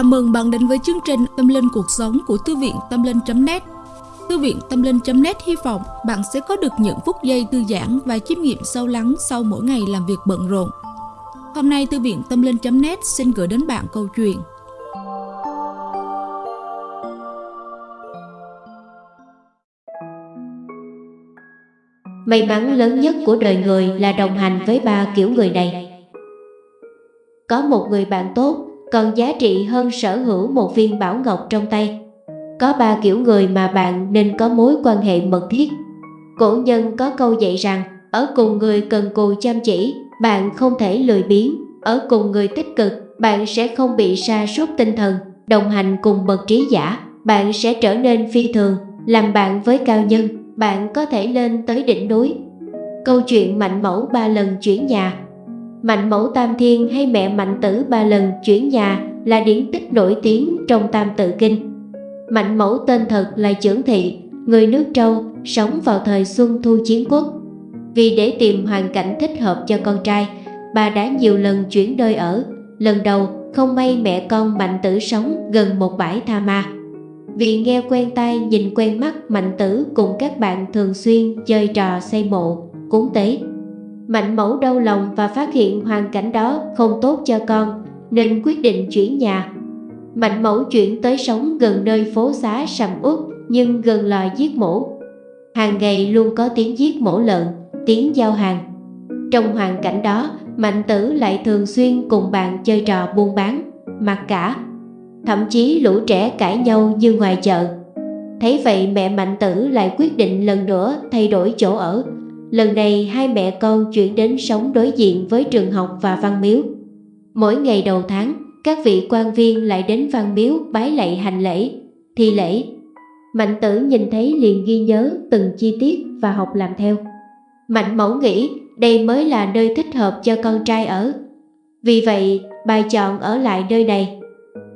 Chào mừng bạn đến với chương trình Tâm Linh Cuộc Sống của Thư viện Tâm Linh.net Thư viện Tâm Linh.net hy vọng bạn sẽ có được những phút giây thư giãn và chiêm nghiệm sâu lắng sau mỗi ngày làm việc bận rộn. Hôm nay, Thư viện Tâm Linh.net xin gửi đến bạn câu chuyện May mắn lớn nhất của đời người là đồng hành với ba kiểu người này. Có một người bạn tốt còn giá trị hơn sở hữu một viên bảo ngọc trong tay. Có ba kiểu người mà bạn nên có mối quan hệ mật thiết. Cổ nhân có câu dạy rằng, ở cùng người cần cù chăm chỉ, bạn không thể lười biếng. Ở cùng người tích cực, bạn sẽ không bị sa sút tinh thần. Đồng hành cùng bậc trí giả, bạn sẽ trở nên phi thường. Làm bạn với cao nhân, bạn có thể lên tới đỉnh núi. Câu chuyện mạnh mẫu ba lần chuyển nhà Mạnh mẫu Tam Thiên hay mẹ Mạnh Tử ba lần chuyển nhà là điển tích nổi tiếng trong Tam Tự Kinh. Mạnh mẫu tên thật là Chưởng Thị, người nước Trâu, sống vào thời Xuân Thu Chiến Quốc. Vì để tìm hoàn cảnh thích hợp cho con trai, bà đã nhiều lần chuyển nơi ở. Lần đầu, không may mẹ con Mạnh Tử sống gần một bãi tha ma. Vì nghe quen tai nhìn quen mắt Mạnh Tử cùng các bạn thường xuyên chơi trò xây mộ, cúng tế Mạnh mẫu đau lòng và phát hiện hoàn cảnh đó không tốt cho con nên quyết định chuyển nhà. Mạnh mẫu chuyển tới sống gần nơi phố xá sầm uất nhưng gần lò giết mổ. Hàng ngày luôn có tiếng giết mổ lợn, tiếng giao hàng. Trong hoàn cảnh đó, Mạnh tử lại thường xuyên cùng bạn chơi trò buôn bán, mặc cả. Thậm chí lũ trẻ cãi nhau như ngoài chợ. Thấy vậy mẹ Mạnh tử lại quyết định lần nữa thay đổi chỗ ở Lần này hai mẹ con chuyển đến sống đối diện với trường học và văn miếu. Mỗi ngày đầu tháng, các vị quan viên lại đến văn miếu bái lạy hành lễ, thi lễ. Mạnh tử nhìn thấy liền ghi nhớ từng chi tiết và học làm theo. Mạnh mẫu nghĩ đây mới là nơi thích hợp cho con trai ở. Vì vậy, bà chọn ở lại nơi này.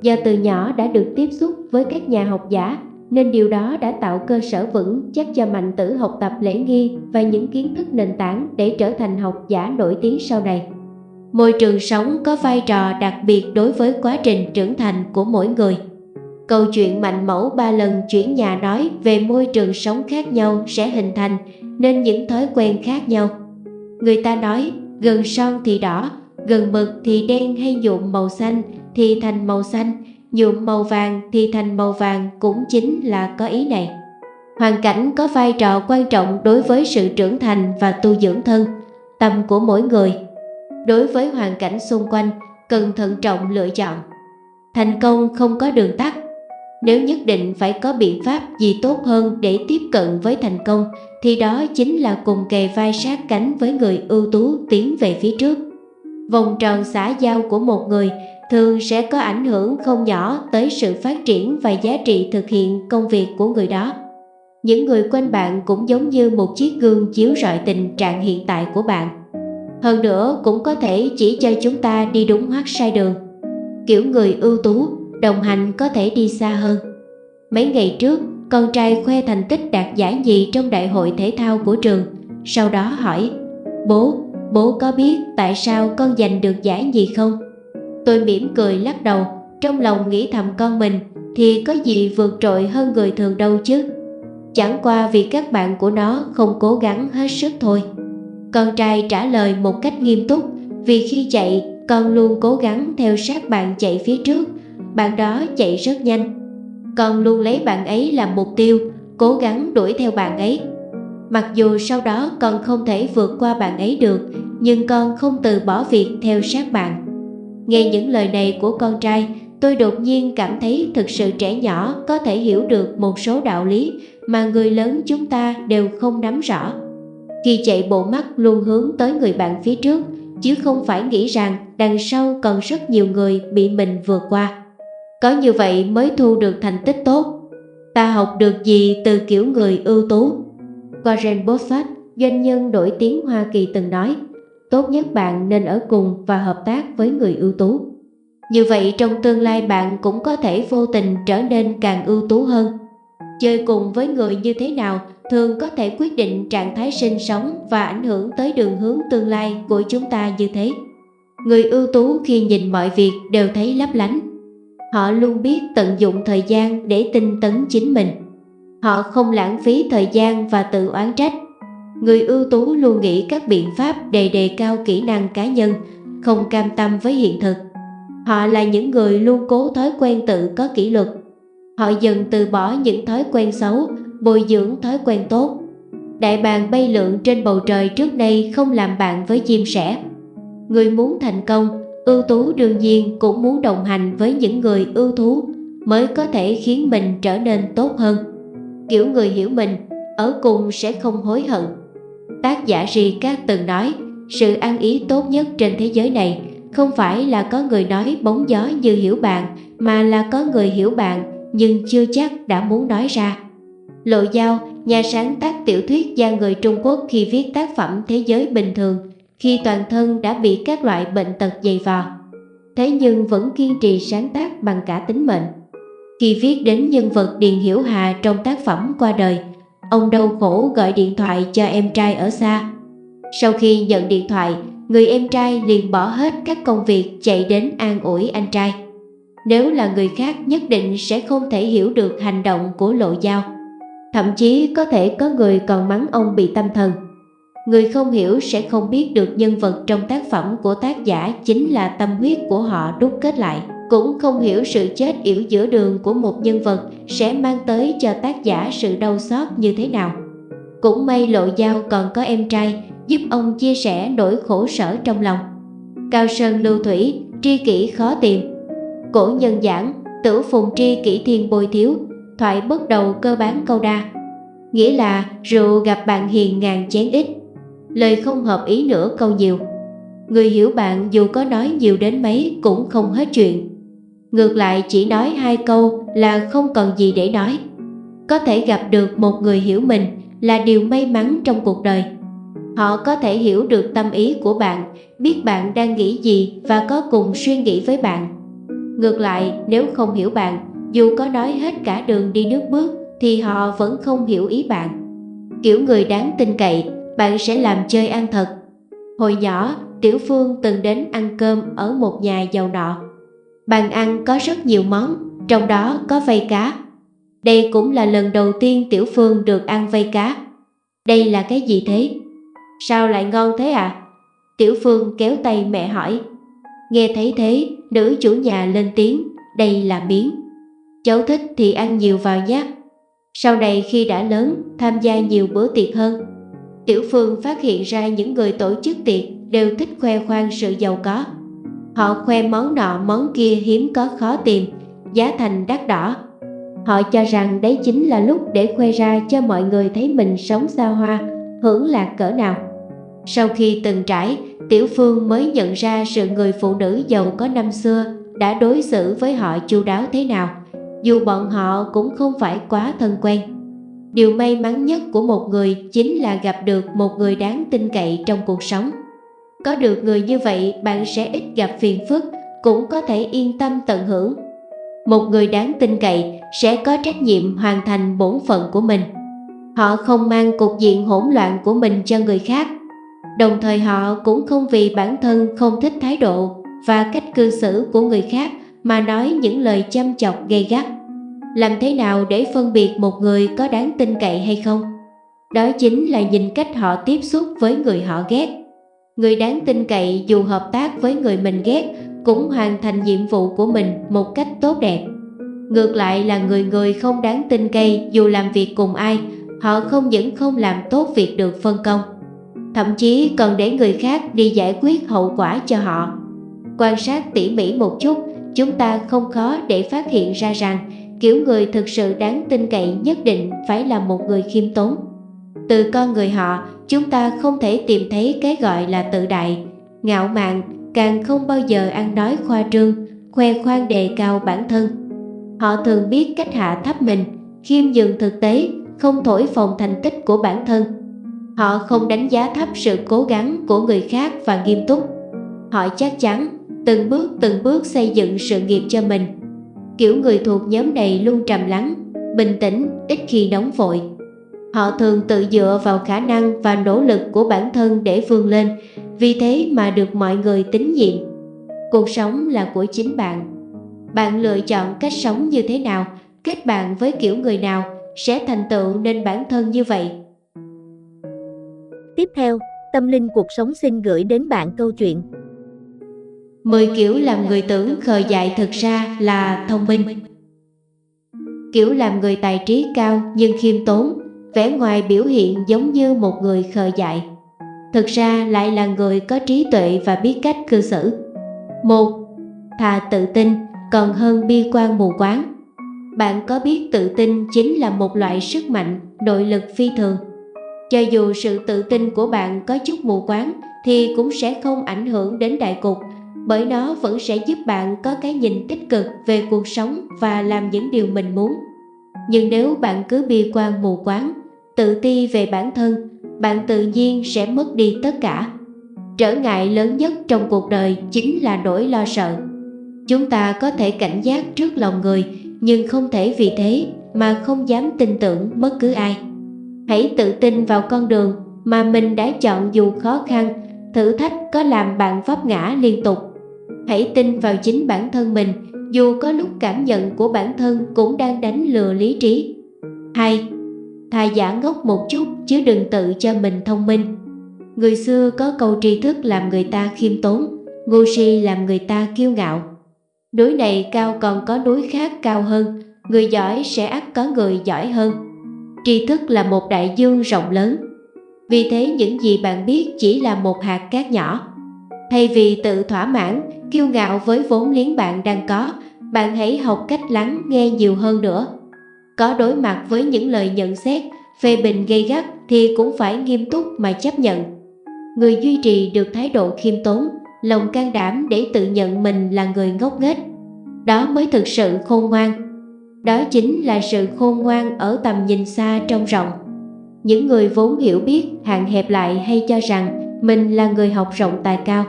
Do từ nhỏ đã được tiếp xúc với các nhà học giả nên điều đó đã tạo cơ sở vững chắc cho mạnh tử học tập lễ nghi và những kiến thức nền tảng để trở thành học giả nổi tiếng sau này. Môi trường sống có vai trò đặc biệt đối với quá trình trưởng thành của mỗi người. Câu chuyện mạnh mẫu ba lần chuyển nhà nói về môi trường sống khác nhau sẽ hình thành nên những thói quen khác nhau. Người ta nói gần son thì đỏ, gần mực thì đen hay nhuộm màu xanh thì thành màu xanh nhuộm màu vàng thì thành màu vàng cũng chính là có ý này. Hoàn cảnh có vai trò quan trọng đối với sự trưởng thành và tu dưỡng thân, tâm của mỗi người. Đối với hoàn cảnh xung quanh, cần thận trọng lựa chọn. Thành công không có đường tắt. Nếu nhất định phải có biện pháp gì tốt hơn để tiếp cận với thành công, thì đó chính là cùng kề vai sát cánh với người ưu tú tiến về phía trước. Vòng tròn xã giao của một người thường sẽ có ảnh hưởng không nhỏ tới sự phát triển và giá trị thực hiện công việc của người đó. Những người quanh bạn cũng giống như một chiếc gương chiếu rọi tình trạng hiện tại của bạn. Hơn nữa cũng có thể chỉ cho chúng ta đi đúng hoặc sai đường. Kiểu người ưu tú, đồng hành có thể đi xa hơn. Mấy ngày trước, con trai khoe thành tích đạt giải nhì trong đại hội thể thao của trường. Sau đó hỏi, bố, bố có biết tại sao con giành được giải nhì không? Tôi mỉm cười lắc đầu, trong lòng nghĩ thầm con mình thì có gì vượt trội hơn người thường đâu chứ. Chẳng qua vì các bạn của nó không cố gắng hết sức thôi. Con trai trả lời một cách nghiêm túc vì khi chạy con luôn cố gắng theo sát bạn chạy phía trước, bạn đó chạy rất nhanh. Con luôn lấy bạn ấy làm mục tiêu, cố gắng đuổi theo bạn ấy. Mặc dù sau đó con không thể vượt qua bạn ấy được, nhưng con không từ bỏ việc theo sát bạn. Nghe những lời này của con trai, tôi đột nhiên cảm thấy thực sự trẻ nhỏ có thể hiểu được một số đạo lý mà người lớn chúng ta đều không nắm rõ. Khi chạy bộ mắt luôn hướng tới người bạn phía trước, chứ không phải nghĩ rằng đằng sau còn rất nhiều người bị mình vượt qua. Có như vậy mới thu được thành tích tốt. Ta học được gì từ kiểu người ưu tú? Warren Buffett, doanh nhân nổi tiếng Hoa Kỳ từng nói, tốt nhất bạn nên ở cùng và hợp tác với người ưu tú. Như vậy trong tương lai bạn cũng có thể vô tình trở nên càng ưu tú hơn. Chơi cùng với người như thế nào thường có thể quyết định trạng thái sinh sống và ảnh hưởng tới đường hướng tương lai của chúng ta như thế. Người ưu tú khi nhìn mọi việc đều thấy lấp lánh. Họ luôn biết tận dụng thời gian để tinh tấn chính mình. Họ không lãng phí thời gian và tự oán trách. Người ưu tú luôn nghĩ các biện pháp để đề cao kỹ năng cá nhân, không cam tâm với hiện thực. Họ là những người luôn cố thói quen tự có kỷ luật. Họ dần từ bỏ những thói quen xấu, bồi dưỡng thói quen tốt. Đại bàng bay lượn trên bầu trời trước đây không làm bạn với chim sẻ. Người muốn thành công, ưu tú đương nhiên cũng muốn đồng hành với những người ưu tú mới có thể khiến mình trở nên tốt hơn. Kiểu người hiểu mình, ở cùng sẽ không hối hận. Tác giả Ri Cát từng nói, sự ăn ý tốt nhất trên thế giới này không phải là có người nói bóng gió như hiểu bạn, mà là có người hiểu bạn nhưng chưa chắc đã muốn nói ra. Lộ Giao, nhà sáng tác tiểu thuyết gia người Trung Quốc khi viết tác phẩm Thế giới bình thường, khi toàn thân đã bị các loại bệnh tật dày vò. Thế nhưng vẫn kiên trì sáng tác bằng cả tính mệnh. Khi viết đến nhân vật Điền Hiểu Hà trong tác phẩm qua đời, ông đau khổ gọi điện thoại cho em trai ở xa. Sau khi nhận điện thoại, người em trai liền bỏ hết các công việc chạy đến an ủi anh trai. Nếu là người khác nhất định sẽ không thể hiểu được hành động của lộ giao. Thậm chí có thể có người còn mắng ông bị tâm thần. Người không hiểu sẽ không biết được nhân vật trong tác phẩm của tác giả chính là tâm huyết của họ đúc kết lại. Cũng không hiểu sự chết yểu giữa đường của một nhân vật sẽ mang tới cho tác giả sự đau xót như thế nào. Cũng may lộ giao còn có em trai giúp ông chia sẻ nỗi khổ sở trong lòng. Cao Sơn lưu thủy, tri kỷ khó tìm. Cổ nhân giảng, tử phùng tri kỷ thiên bồi thiếu, thoại bất đầu cơ bán câu đa. Nghĩa là rượu gặp bạn hiền ngàn chén ít, lời không hợp ý nữa câu nhiều. Người hiểu bạn dù có nói nhiều đến mấy cũng không hết chuyện. Ngược lại chỉ nói hai câu là không còn gì để nói. Có thể gặp được một người hiểu mình là điều may mắn trong cuộc đời. Họ có thể hiểu được tâm ý của bạn, biết bạn đang nghĩ gì và có cùng suy nghĩ với bạn. Ngược lại, nếu không hiểu bạn, dù có nói hết cả đường đi nước bước thì họ vẫn không hiểu ý bạn. Kiểu người đáng tin cậy, bạn sẽ làm chơi ăn thật. Hồi nhỏ, Tiểu Phương từng đến ăn cơm ở một nhà giàu nọ. Bàn ăn có rất nhiều món, trong đó có vây cá. Đây cũng là lần đầu tiên Tiểu Phương được ăn vây cá. Đây là cái gì thế? Sao lại ngon thế à? Tiểu Phương kéo tay mẹ hỏi. Nghe thấy thế, nữ chủ nhà lên tiếng, đây là miếng. Cháu thích thì ăn nhiều vào nhé. Sau này khi đã lớn, tham gia nhiều bữa tiệc hơn. Tiểu Phương phát hiện ra những người tổ chức tiệc đều thích khoe khoang sự giàu có. Họ khoe món nọ món kia hiếm có khó tìm, giá thành đắt đỏ. Họ cho rằng đấy chính là lúc để khoe ra cho mọi người thấy mình sống xa hoa, hưởng lạc cỡ nào. Sau khi từng trải, Tiểu Phương mới nhận ra sự người phụ nữ giàu có năm xưa đã đối xử với họ chu đáo thế nào, dù bọn họ cũng không phải quá thân quen. Điều may mắn nhất của một người chính là gặp được một người đáng tin cậy trong cuộc sống. Có được người như vậy bạn sẽ ít gặp phiền phức, cũng có thể yên tâm tận hưởng. Một người đáng tin cậy sẽ có trách nhiệm hoàn thành bổn phận của mình. Họ không mang cục diện hỗn loạn của mình cho người khác. Đồng thời họ cũng không vì bản thân không thích thái độ và cách cư xử của người khác mà nói những lời chăm chọc gây gắt. Làm thế nào để phân biệt một người có đáng tin cậy hay không? Đó chính là nhìn cách họ tiếp xúc với người họ ghét. Người đáng tin cậy dù hợp tác với người mình ghét cũng hoàn thành nhiệm vụ của mình một cách tốt đẹp. Ngược lại là người người không đáng tin cậy dù làm việc cùng ai, họ không những không làm tốt việc được phân công, thậm chí còn để người khác đi giải quyết hậu quả cho họ. Quan sát tỉ mỉ một chút, chúng ta không khó để phát hiện ra rằng kiểu người thực sự đáng tin cậy nhất định phải là một người khiêm tốn. Từ con người họ, chúng ta không thể tìm thấy cái gọi là tự đại, ngạo mạn, càng không bao giờ ăn nói khoa trương, khoe khoang đề cao bản thân. Họ thường biết cách hạ thấp mình, khiêm nhường thực tế, không thổi phồng thành tích của bản thân. Họ không đánh giá thấp sự cố gắng của người khác và nghiêm túc. Họ chắc chắn từng bước từng bước xây dựng sự nghiệp cho mình. Kiểu người thuộc nhóm này luôn trầm lắng, bình tĩnh, ít khi nóng vội. Họ thường tự dựa vào khả năng và nỗ lực của bản thân để vươn lên, vì thế mà được mọi người tín nhiệm. Cuộc sống là của chính bạn. Bạn lựa chọn cách sống như thế nào, kết bạn với kiểu người nào sẽ thành tựu nên bản thân như vậy. Tiếp theo, Tâm Linh Cuộc Sống xin gửi đến bạn câu chuyện 10 kiểu làm người tưởng khờ dại thực ra là thông minh Kiểu làm người tài trí cao nhưng khiêm tốn vẻ ngoài biểu hiện giống như một người khờ dại. Thực ra lại là người có trí tuệ và biết cách cư xử. Một, thà tự tin, còn hơn bi quan mù quáng. Bạn có biết tự tin chính là một loại sức mạnh, nội lực phi thường. Cho dù sự tự tin của bạn có chút mù quáng, thì cũng sẽ không ảnh hưởng đến đại cục, bởi nó vẫn sẽ giúp bạn có cái nhìn tích cực về cuộc sống và làm những điều mình muốn. Nhưng nếu bạn cứ bi quan mù quáng tự ti về bản thân, bạn tự nhiên sẽ mất đi tất cả. Trở ngại lớn nhất trong cuộc đời chính là nỗi lo sợ. Chúng ta có thể cảnh giác trước lòng người, nhưng không thể vì thế mà không dám tin tưởng bất cứ ai. Hãy tự tin vào con đường mà mình đã chọn dù khó khăn, thử thách có làm bạn vấp ngã liên tục. Hãy tin vào chính bản thân mình, dù có lúc cảm nhận của bản thân cũng đang đánh lừa lý trí. 2 thà giả ngốc một chút chứ đừng tự cho mình thông minh. Người xưa có câu tri thức làm người ta khiêm tốn, ngu si làm người ta kiêu ngạo. Núi này cao còn có núi khác cao hơn, người giỏi sẽ ắt có người giỏi hơn. Tri thức là một đại dương rộng lớn. Vì thế những gì bạn biết chỉ là một hạt cát nhỏ. Thay vì tự thỏa mãn, kiêu ngạo với vốn liếng bạn đang có, bạn hãy học cách lắng nghe nhiều hơn nữa có đối mặt với những lời nhận xét, phê bình gây gắt thì cũng phải nghiêm túc mà chấp nhận. Người duy trì được thái độ khiêm tốn, lòng can đảm để tự nhận mình là người ngốc nghếch. Đó mới thực sự khôn ngoan. Đó chính là sự khôn ngoan ở tầm nhìn xa trong rộng. Những người vốn hiểu biết hạn hẹp lại hay cho rằng mình là người học rộng tài cao.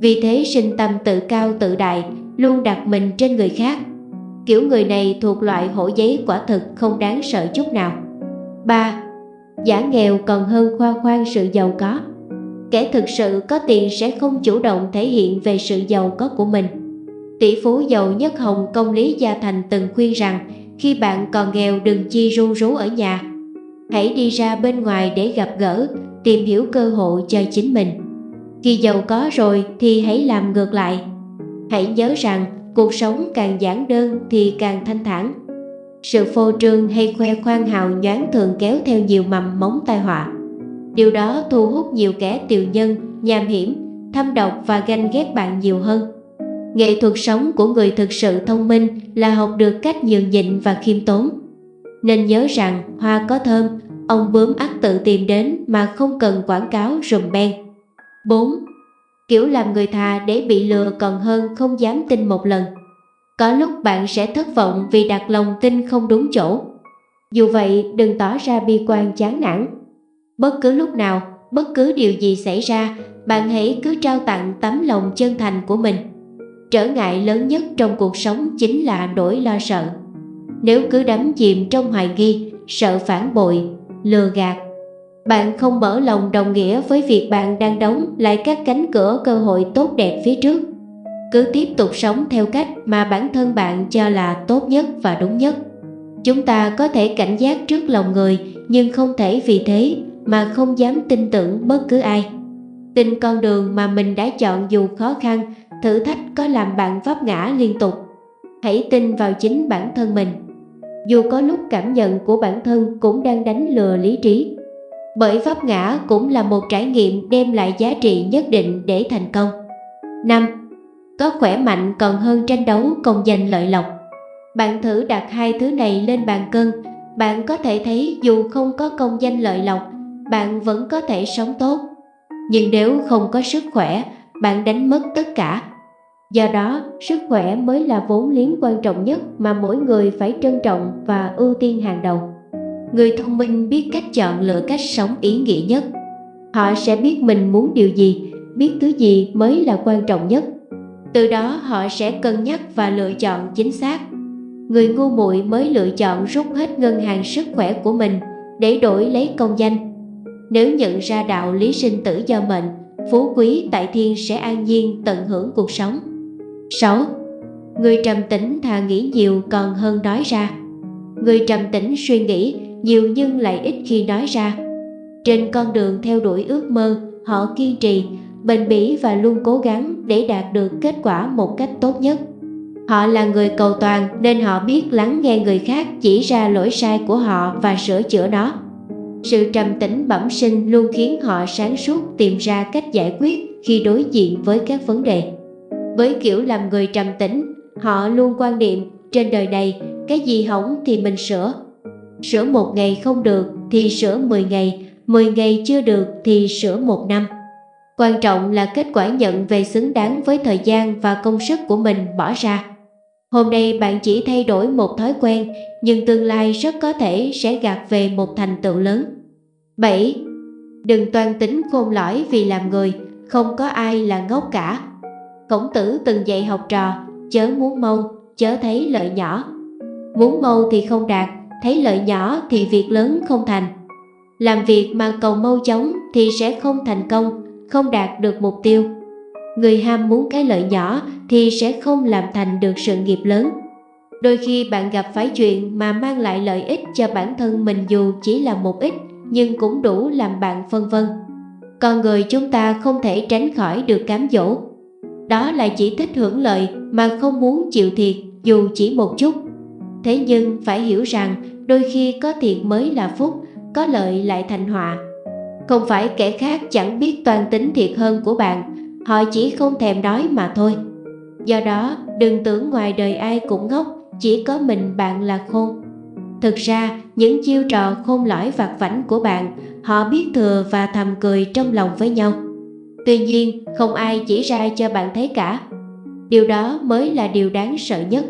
Vì thế sinh tâm tự cao tự đại, luôn đặt mình trên người khác Kiểu người này thuộc loại hổ giấy quả thực không đáng sợ chút nào. 3. Giả nghèo còn hơn khoa khoan sự giàu có. Kẻ thực sự có tiền sẽ không chủ động thể hiện về sự giàu có của mình. Tỷ phú giàu nhất Hồng Công Lý Gia Thành từng khuyên rằng Khi bạn còn nghèo đừng chi ru rú ở nhà. Hãy đi ra bên ngoài để gặp gỡ, tìm hiểu cơ hội cho chính mình. Khi giàu có rồi thì hãy làm ngược lại. Hãy nhớ rằng cuộc sống càng giản đơn thì càng thanh thản. Sự phô trương hay khoe khoang hào nhoáng thường kéo theo nhiều mầm móng tai họa. Điều đó thu hút nhiều kẻ tiều nhân, nham hiểm, thâm độc và ganh ghét bạn nhiều hơn. Nghệ thuật sống của người thực sự thông minh là học được cách nhường nhịn và khiêm tốn. Nên nhớ rằng hoa có thơm, ông bướm ắt tự tìm đến mà không cần quảng cáo rùm beng. 4 kiểu làm người thà để bị lừa còn hơn không dám tin một lần. Có lúc bạn sẽ thất vọng vì đặt lòng tin không đúng chỗ. Dù vậy đừng tỏ ra bi quan chán nản. Bất cứ lúc nào, bất cứ điều gì xảy ra, bạn hãy cứ trao tặng tấm lòng chân thành của mình. Trở ngại lớn nhất trong cuộc sống chính là nỗi lo sợ. Nếu cứ đắm chìm trong hoài nghi, sợ phản bội, lừa gạt bạn không mở lòng đồng nghĩa với việc bạn đang đóng lại các cánh cửa cơ hội tốt đẹp phía trước. Cứ tiếp tục sống theo cách mà bản thân bạn cho là tốt nhất và đúng nhất. Chúng ta có thể cảnh giác trước lòng người nhưng không thể vì thế mà không dám tin tưởng bất cứ ai. Tin con đường mà mình đã chọn dù khó khăn, thử thách có làm bạn vấp ngã liên tục. Hãy tin vào chính bản thân mình. Dù có lúc cảm nhận của bản thân cũng đang đánh lừa lý trí bởi pháp ngã cũng là một trải nghiệm đem lại giá trị nhất định để thành công. 5. Có khỏe mạnh còn hơn tranh đấu công danh lợi lộc. Bạn thử đặt hai thứ này lên bàn cân, bạn có thể thấy dù không có công danh lợi lộc, bạn vẫn có thể sống tốt. Nhưng nếu không có sức khỏe, bạn đánh mất tất cả. Do đó, sức khỏe mới là vốn liếng quan trọng nhất mà mỗi người phải trân trọng và ưu tiên hàng đầu. Người thông minh biết cách chọn lựa cách sống ý nghĩa nhất. Họ sẽ biết mình muốn điều gì, biết thứ gì mới là quan trọng nhất. Từ đó họ sẽ cân nhắc và lựa chọn chính xác. Người ngu muội mới lựa chọn rút hết ngân hàng sức khỏe của mình để đổi lấy công danh. Nếu nhận ra đạo lý sinh tử do mệnh, phú quý tại thiên sẽ an nhiên tận hưởng cuộc sống. 6. Người trầm tĩnh thà nghĩ nhiều còn hơn nói ra. Người trầm tĩnh suy nghĩ nhiều nhưng lại ít khi nói ra. Trên con đường theo đuổi ước mơ, họ kiên trì, bền bỉ và luôn cố gắng để đạt được kết quả một cách tốt nhất. Họ là người cầu toàn nên họ biết lắng nghe người khác chỉ ra lỗi sai của họ và sửa chữa nó. Sự trầm tĩnh bẩm sinh luôn khiến họ sáng suốt tìm ra cách giải quyết khi đối diện với các vấn đề. Với kiểu làm người trầm tĩnh, họ luôn quan niệm trên đời này cái gì hỏng thì mình sửa. Sửa một ngày không được thì sửa 10 ngày, 10 ngày chưa được thì sửa một năm. Quan trọng là kết quả nhận về xứng đáng với thời gian và công sức của mình bỏ ra. Hôm nay bạn chỉ thay đổi một thói quen, nhưng tương lai rất có thể sẽ gạt về một thành tựu lớn. 7. Đừng toan tính khôn lõi vì làm người, không có ai là ngốc cả. Khổng tử từng dạy học trò, chớ muốn mau, chớ thấy lợi nhỏ. Muốn mau thì không đạt, thấy lợi nhỏ thì việc lớn không thành. Làm việc mà cầu mau chóng thì sẽ không thành công, không đạt được mục tiêu. Người ham muốn cái lợi nhỏ thì sẽ không làm thành được sự nghiệp lớn. Đôi khi bạn gặp phải chuyện mà mang lại lợi ích cho bản thân mình dù chỉ là một ít nhưng cũng đủ làm bạn phân vân. Con người chúng ta không thể tránh khỏi được cám dỗ. Đó là chỉ thích hưởng lợi mà không muốn chịu thiệt dù chỉ một chút. Thế nhưng phải hiểu rằng đôi khi có thiệt mới là phúc, có lợi lại thành họa. Không phải kẻ khác chẳng biết toàn tính thiệt hơn của bạn, họ chỉ không thèm nói mà thôi. Do đó, đừng tưởng ngoài đời ai cũng ngốc, chỉ có mình bạn là khôn. Thực ra, những chiêu trò khôn lõi vặt vảnh của bạn, họ biết thừa và thầm cười trong lòng với nhau. Tuy nhiên, không ai chỉ ra cho bạn thấy cả. Điều đó mới là điều đáng sợ nhất.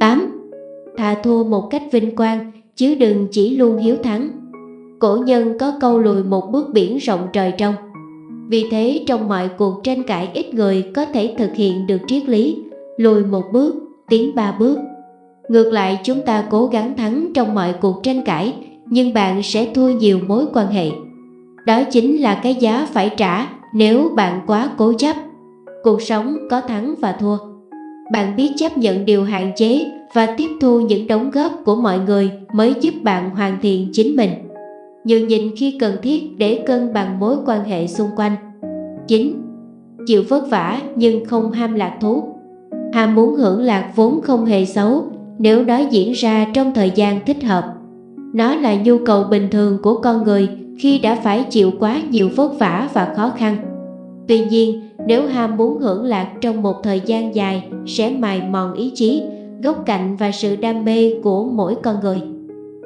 8. Thà thua một cách vinh quang, chứ đừng chỉ luôn hiếu thắng. Cổ nhân có câu lùi một bước biển rộng trời trong. Vì thế trong mọi cuộc tranh cãi ít người có thể thực hiện được triết lý, lùi một bước, tiến ba bước. Ngược lại chúng ta cố gắng thắng trong mọi cuộc tranh cãi, nhưng bạn sẽ thua nhiều mối quan hệ. Đó chính là cái giá phải trả nếu bạn quá cố chấp. Cuộc sống có thắng và thua. Bạn biết chấp nhận điều hạn chế và tiếp thu những đóng góp của mọi người mới giúp bạn hoàn thiện chính mình. Nhường nhịn khi cần thiết để cân bằng mối quan hệ xung quanh. 9. Chịu vất vả nhưng không ham lạc thú. Ham muốn hưởng lạc vốn không hề xấu nếu đó diễn ra trong thời gian thích hợp. Nó là nhu cầu bình thường của con người khi đã phải chịu quá nhiều vất vả và khó khăn. Tuy nhiên, nếu ham muốn hưởng lạc trong một thời gian dài sẽ mài mòn ý chí, gốc cạnh và sự đam mê của mỗi con người.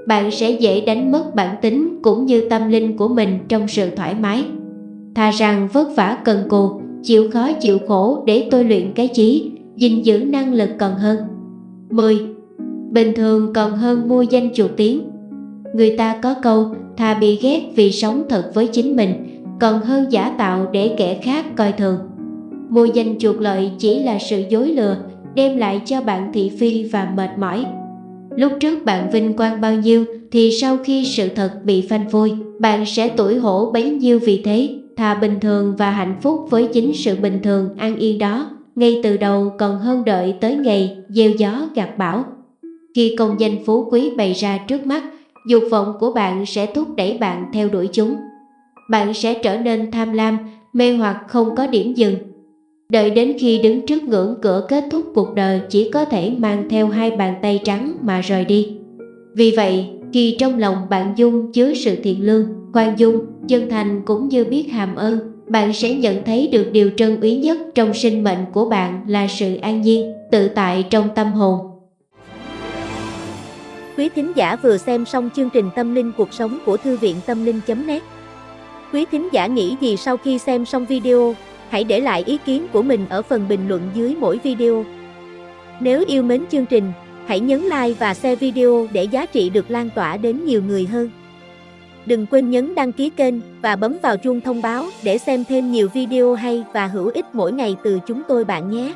Bạn sẽ dễ đánh mất bản tính cũng như tâm linh của mình trong sự thoải mái. Thà rằng vất vả cần cù, chịu khó chịu khổ để tôi luyện cái trí, gìn giữ năng lực còn hơn. 10. Bình thường còn hơn mua danh chuột tiếng. Người ta có câu thà bị ghét vì sống thật với chính mình còn hơn giả tạo để kẻ khác coi thường. Mua danh chuột lợi chỉ là sự dối lừa đem lại cho bạn thị phi và mệt mỏi. Lúc trước bạn vinh quang bao nhiêu thì sau khi sự thật bị phanh phui, bạn sẽ tuổi hổ bấy nhiêu vì thế, thà bình thường và hạnh phúc với chính sự bình thường an yên đó, ngay từ đầu còn hơn đợi tới ngày gieo gió gặt bão. Khi công danh phú quý bày ra trước mắt, dục vọng của bạn sẽ thúc đẩy bạn theo đuổi chúng. Bạn sẽ trở nên tham lam, mê hoặc không có điểm dừng. Đợi đến khi đứng trước ngưỡng cửa kết thúc cuộc đời chỉ có thể mang theo hai bàn tay trắng mà rời đi. Vì vậy, khi trong lòng bạn dung chứa sự thiện lương, khoan dung, chân thành cũng như biết hàm ơn, bạn sẽ nhận thấy được điều trân quý nhất trong sinh mệnh của bạn là sự an nhiên, tự tại trong tâm hồn. Quý thính giả vừa xem xong chương trình Tâm linh cuộc sống của Thư viện Tâm linh.net Quý thính giả nghĩ gì sau khi xem xong video? Hãy để lại ý kiến của mình ở phần bình luận dưới mỗi video. Nếu yêu mến chương trình, hãy nhấn like và share video để giá trị được lan tỏa đến nhiều người hơn. Đừng quên nhấn đăng ký kênh và bấm vào chuông thông báo để xem thêm nhiều video hay và hữu ích mỗi ngày từ chúng tôi bạn nhé.